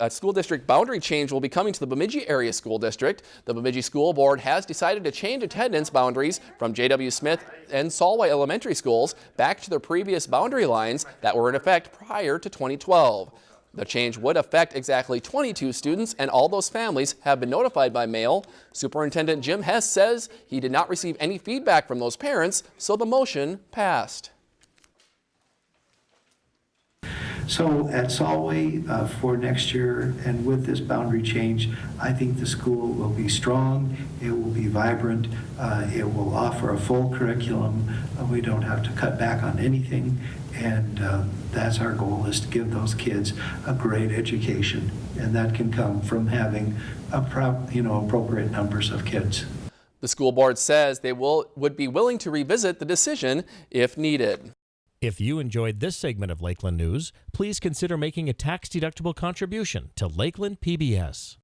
A school district boundary change will be coming to the Bemidji Area School District. The Bemidji School Board has decided to change attendance boundaries from J.W. Smith and Solway Elementary Schools back to their previous boundary lines that were in effect prior to 2012. The change would affect exactly 22 students and all those families have been notified by mail. Superintendent Jim Hess says he did not receive any feedback from those parents, so the motion passed. So at Solway uh, for next year and with this boundary change, I think the school will be strong, it will be vibrant, uh, it will offer a full curriculum. Uh, We don't have to cut back on anything, and uh, that's our goal, is to give those kids a great education. And that can come from having you know, appropriate numbers of kids. The school board says they will would be willing to revisit the decision if needed. If you enjoyed this segment of Lakeland News, please consider making a tax-deductible contribution to Lakeland PBS.